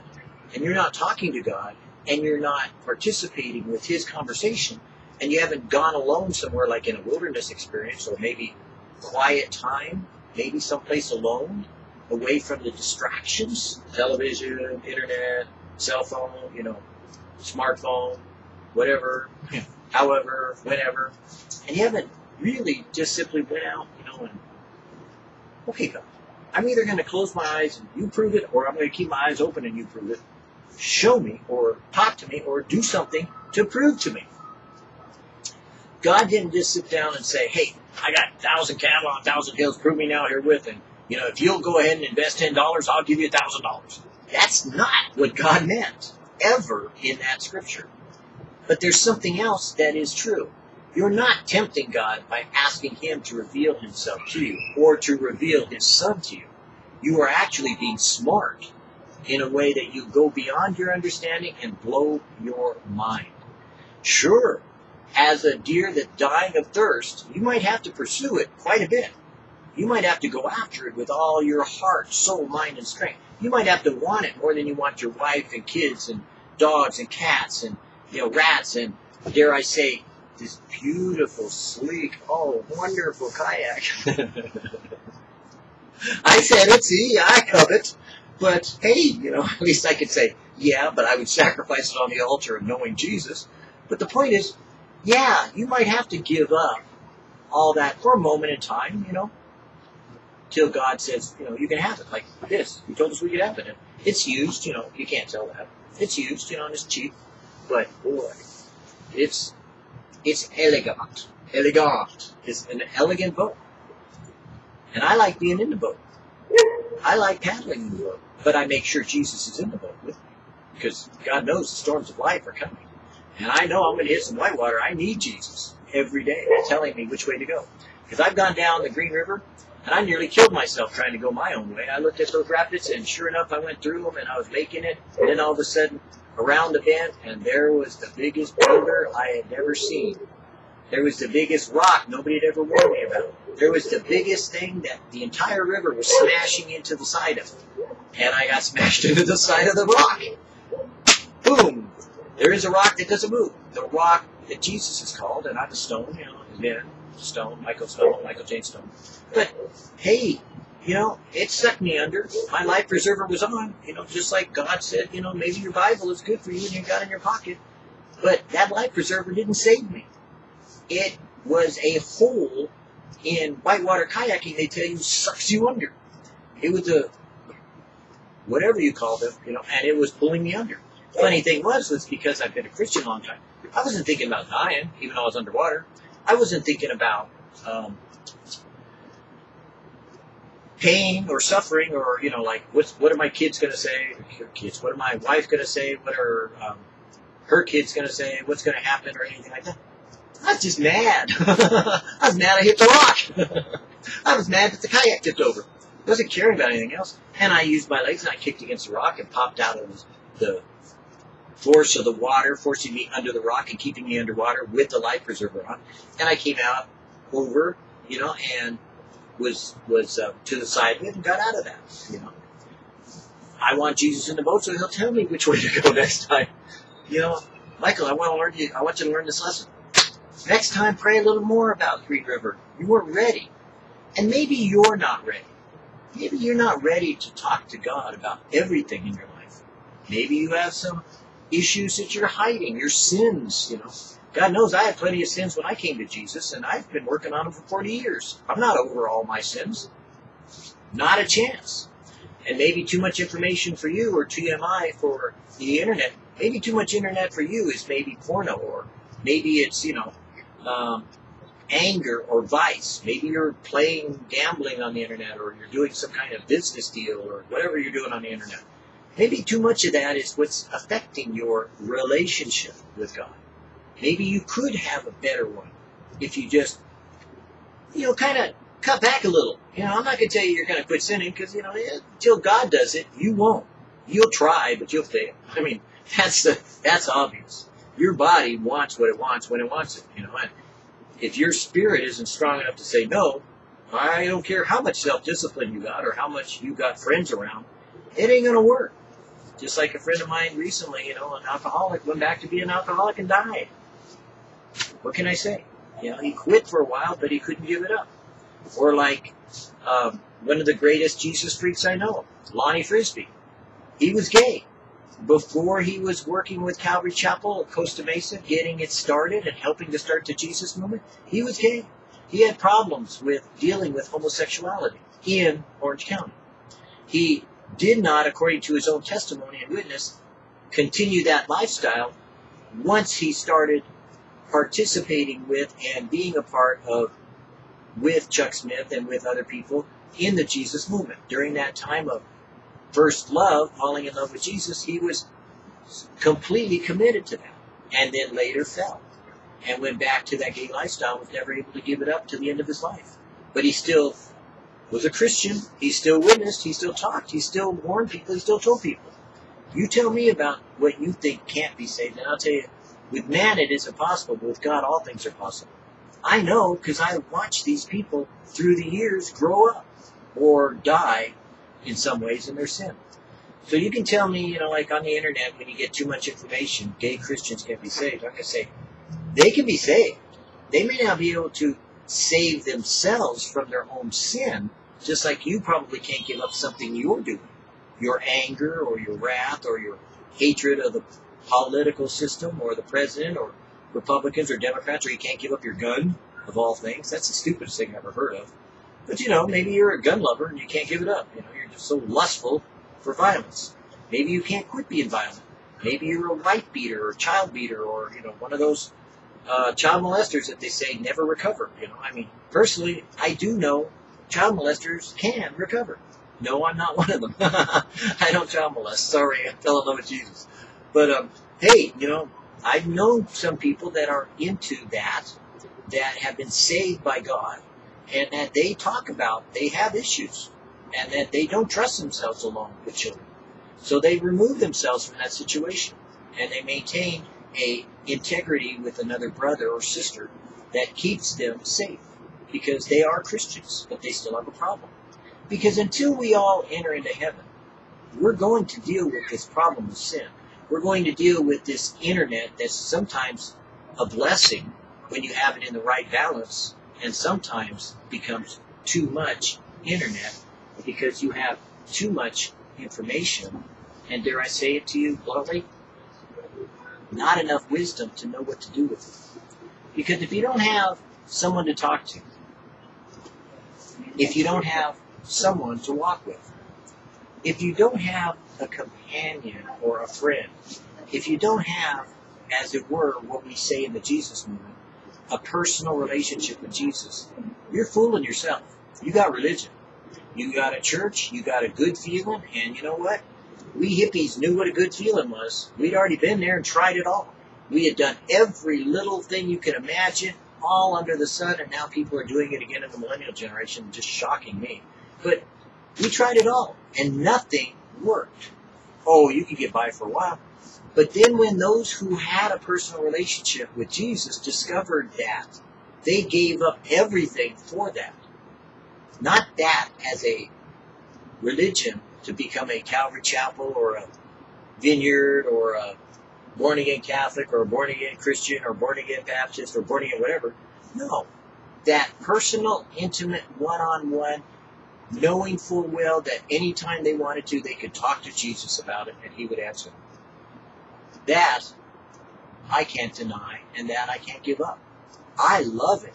Speaker 1: and you're not talking to God, and you're not participating with His conversation, and you haven't gone alone somewhere like in a wilderness experience, or maybe quiet time, maybe someplace alone, away from the distractions, television, internet, cell phone, you know, smartphone, whatever, however, whenever, and you haven't really just simply went out, you know, and okay, God, I'm either going to close my eyes and you prove it, or I'm going to keep my eyes open and you prove it. Show me, or talk to me, or do something to prove to me. God didn't just sit down and say, "Hey, I got a thousand cattle on a thousand hills. Prove me now herewith, and you know, if you'll go ahead and invest ten dollars, I'll give you a thousand dollars." That's not what God meant ever in that scripture. But there's something else that is true. You're not tempting God by asking Him to reveal Himself to you or to reveal His Son to you. You are actually being smart in a way that you go beyond your understanding and blow your mind. Sure, as a deer that's dying of thirst, you might have to pursue it quite a bit. You might have to go after it with all your heart, soul, mind, and strength. You might have to want it more than you want your wife and kids and dogs and cats and you know rats and dare I say this beautiful, sleek, oh wonderful kayak. I said it, see, I covet. But hey, you know, at least I could say, yeah, but I would sacrifice it on the altar of knowing Jesus. But the point is, yeah, you might have to give up all that for a moment in time, you know, till God says, you know, you can have it like this. He told us we could have it. And it's used, you know, you can't tell that. It's used, you know, and it's cheap. But boy, it's it's elegant. Elegant. is an elegant boat. And I like being in the boat. I like paddling the boat, but I make sure Jesus is in the boat with me because God knows the storms of life are coming. And I know I'm going to hit some whitewater. I need Jesus every day telling me which way to go. Because I've gone down the Green River and I nearly killed myself trying to go my own way. I looked at those rapids and sure enough, I went through them and I was making it. And then all of a sudden, around the bend, and there was the biggest boulder I had ever seen. There was the biggest rock nobody had ever warned me about. There was the biggest thing that the entire river was smashing into the side of. And I got smashed into the side of the rock. Boom! There is a rock that doesn't move. The rock that Jesus is called, and I'm a stone, you know, yeah, stone, Michael Stone, Michael Jane Stone. But hey, you know, it sucked me under. My life preserver was on, you know, just like God said, you know, maybe your Bible is good for you and you got in your pocket. But that life preserver didn't save me. It was a hole in whitewater kayaking, they tell you, sucks you under. It was a, whatever you call them, you know, and it was pulling me under. Funny thing was, was because I've been a Christian a long time, I wasn't thinking about dying, even though I was underwater. I wasn't thinking about um, pain or suffering or you know like what's what are my kids going to say? Her kids what are my wife going to say? What are um, her kids going to say? What's going to happen or anything like that? I was just mad. I was mad i hit the rock. I was mad that the kayak tipped over. I wasn't caring about anything else. And i used my legs and i kicked against the rock and popped out of the force of the water forcing me under the rock and keeping me underwater with the life preserver on. And i came out over you know and was was uh, to the side and got out of that. You know, I want Jesus in the boat, so He'll tell me which way to go next time. You know, Michael, I want to learn you. I want you to learn this lesson. Next time, pray a little more about Green River. You weren't ready, and maybe you're not ready. Maybe you're not ready to talk to God about everything in your life. Maybe you have some issues that you're hiding, your sins. You know, God knows I had plenty of sins when I came to Jesus, and I've been working on them for 40 years. I'm not over all my sins. Not a chance. And maybe too much information for you or TMI for the internet. Maybe too much internet for you is maybe porno or maybe it's, you know, um, anger or vice. Maybe you're playing gambling on the internet or you're doing some kind of business deal or whatever you're doing on the internet. Maybe too much of that is what's affecting your relationship with God. Maybe you could have a better one if you just, you know, kind of cut back a little. You know, I'm not going to tell you you're going to quit sinning because, you know, until God does it, you won't. You'll try, but you'll fail. I mean, that's the, that's obvious. Your body wants what it wants when it wants it, you know. And if your spirit isn't strong enough to say no, I don't care how much self-discipline you got or how much you got friends around, it ain't going to work. Just like a friend of mine recently, you know, an alcoholic went back to be an alcoholic and died. What can I say? You know, he quit for a while, but he couldn't give it up. Or like um, one of the greatest Jesus freaks I know, Lonnie Frisbee. He was gay. Before he was working with Calvary Chapel at Costa Mesa, getting it started and helping to start the Jesus movement, he was gay. He had problems with dealing with homosexuality in Orange County. He did not, according to his own testimony and witness, continue that lifestyle once he started participating with and being a part of with Chuck Smith and with other people in the Jesus movement. During that time of first love, falling in love with Jesus, he was completely committed to that. And then later fell and went back to that gay lifestyle, was never able to give it up to the end of his life. But he still was a Christian. He still witnessed. He still talked. He still warned people. He still told people. You tell me about what you think can't be saved, and I'll tell you with man, it is impossible, but with God, all things are possible. I know because I watched these people through the years grow up or die in some ways in their sin. So you can tell me, you know, like on the internet, when you get too much information, gay Christians can't be saved. Like I say, they can be saved. They may not be able to save themselves from their own sin, just like you probably can't give up something you're doing. Your anger or your wrath or your hatred of the political system or the president or Republicans or Democrats, or you can't give up your gun, of all things. That's the stupidest thing I've ever heard of. But you know, maybe you're a gun lover and you can't give it up. You know, you're just so lustful for violence. Maybe you can't quit being violent. Maybe you're a wife beater or child beater or, you know, one of those uh, child molesters that they say never recover. You know, I mean, personally, I do know child molesters can recover. No, I'm not one of them. I don't child molest. Sorry, I fell in love with Jesus. But um, hey, you know, I've known some people that are into that, that have been saved by God, and that they talk about they have issues, and that they don't trust themselves alone with children. So they remove themselves from that situation, and they maintain a integrity with another brother or sister that keeps them safe because they are Christians, but they still have a problem. Because until we all enter into heaven, we're going to deal with this problem of sin. We're going to deal with this internet that's sometimes a blessing when you have it in the right balance, and sometimes becomes too much internet because you have too much information, and dare I say it to you bluntly, not enough wisdom to know what to do with it. Because if you don't have someone to talk to, if you don't have someone to walk with, if you don't have a companion or a friend, if you don't have, as it were, what we say in the Jesus movement, a personal relationship with Jesus, you're fooling yourself. You got religion. You got a church, you got a good feeling, and you know what? We hippies knew what a good feeling was. We'd already been there and tried it all. We had done every little thing you can imagine, all under the sun, and now people are doing it again in the millennial generation, just shocking me. But we tried it all, and nothing worked. Oh, you could get by for a while. But then when those who had a personal relationship with Jesus discovered that, they gave up everything for that. Not that as a religion to become a Calvary Chapel or a vineyard or a born again Catholic or a born again Christian or born again Baptist or born again whatever. No. That personal, intimate, one on one, knowing full well that anytime they wanted to, they could talk to Jesus about it and he would answer them. That I can't deny and that I can't give up. I love it.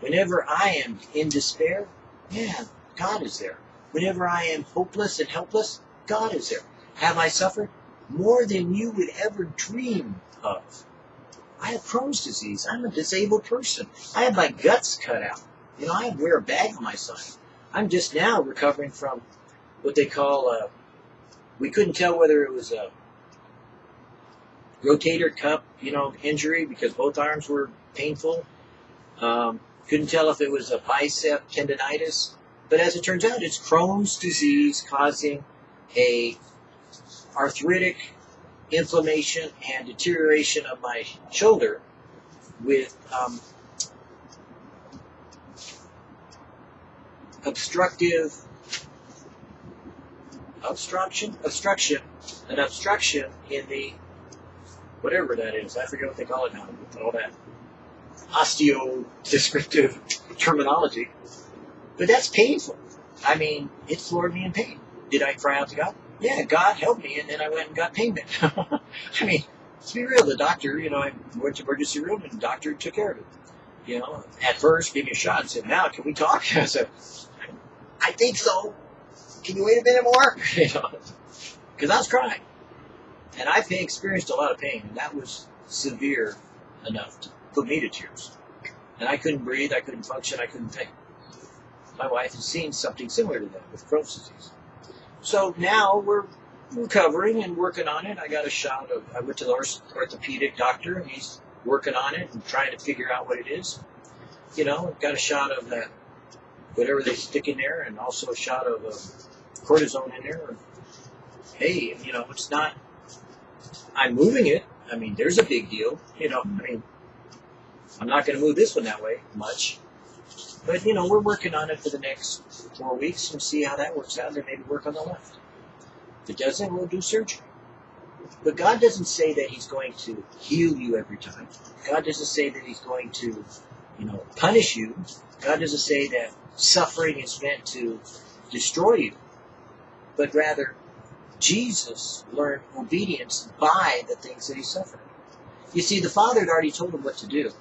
Speaker 1: Whenever I am in despair, man, God is there. Whenever I am hopeless and helpless, God is there. Have I suffered? More than you would ever dream of. I have Crohn's disease. I'm a disabled person. I have my guts cut out. You know, I wear a bag on my side. I'm just now recovering from what they call a, we couldn't tell whether it was a rotator cuff, you know, injury because both arms were painful. Um, couldn't tell if it was a bicep tendonitis, but as it turns out, it's Crohn's disease causing a arthritic inflammation and deterioration of my shoulder with um, obstructive obstruction obstruction an obstruction in the whatever that is i forget what they call it now all that osteo descriptive terminology. But that's painful. I mean it floored me in pain. Did i cry out to god? Yeah god help me and then i went and got pain payment i mean let's be real the doctor you know i went to emergency room and the doctor took care of it. You know at first gave me a shot and said now can we talk? I said I think so. Can you wait a minute more? because I was crying, and I've experienced a lot of pain, and that was severe enough to put me to tears. And I couldn't breathe, I couldn't function, I couldn't think. My wife has seen something similar to that with Crohn's disease. So now we're recovering and working on it. I got a shot of, I went to the orthopedic doctor, and he's working on it and trying to figure out what it is. You know, got a shot of that whatever they stick in there, and also a shot of uh, cortisone in there. Hey, you know, it's not. I'm moving it. I mean, there's a big deal. You know, I mean, I'm not going to move this one that way much. But, you know, we're working on it for the next four weeks and see how that works out, and maybe work on the left. If it doesn't, we'll do surgery. But God doesn't say that He's going to heal you every time. God doesn't say that He's going to, you know, punish you. God doesn't say that suffering is meant to destroy you, but rather Jesus learned obedience by the things that he suffered. You see, the Father had already told him what to do,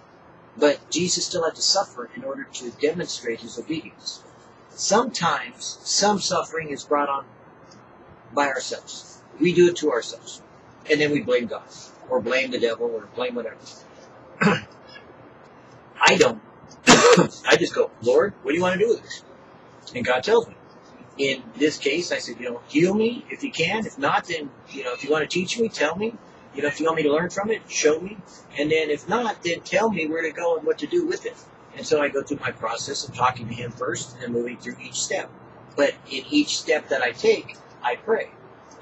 Speaker 1: but Jesus still had to suffer in order to demonstrate his obedience. Sometimes some suffering is brought on by ourselves. We do it to ourselves. And then we blame God, or blame the devil, or blame whatever. I don't I just go, Lord, what do you want to do with this? And God tells me. in this case, I said, you know, heal me if you can. If not, then, you know, if you want to teach me, tell me. You know, if you want me to learn from it, show me. And then if not, then tell me where to go and what to do with it. And so I go through my process of talking to him first and moving through each step. But in each step that I take, I pray.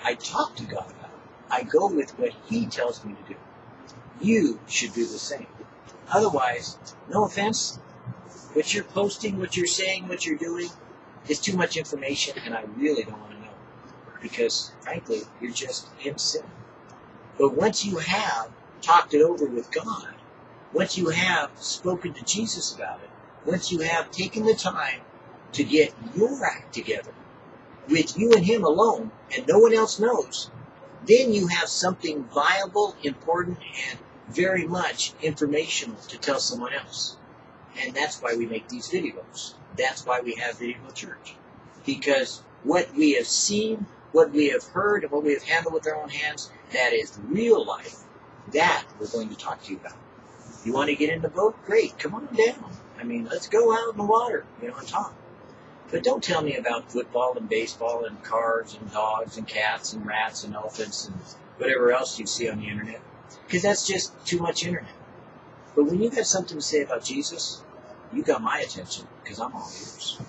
Speaker 1: I talk to God about it. I go with what he tells me to do. You should do the same. Otherwise, no offense, what you're posting, what you're saying, what you're doing is too much information, and I really don't want to know. Because, frankly, you're just sin. But once you have talked it over with God, once you have spoken to Jesus about it, once you have taken the time to get your act together with you and Him alone, and no one else knows, then you have something viable, important, and very much informational to tell someone else. And that's why we make these videos. That's why we have Vidivo Church. Because what we have seen, what we have heard, and what we have handled with our own hands, that is real life. That we're going to talk to you about. You want to get in the boat? Great, come on down. I mean, let's go out in the water, you know, and talk. But don't tell me about football and baseball and cars and dogs and cats and rats and elephants and whatever else you see on the internet. Because that's just too much internet. But when you got something to say about Jesus, you got my attention because I'm all ears.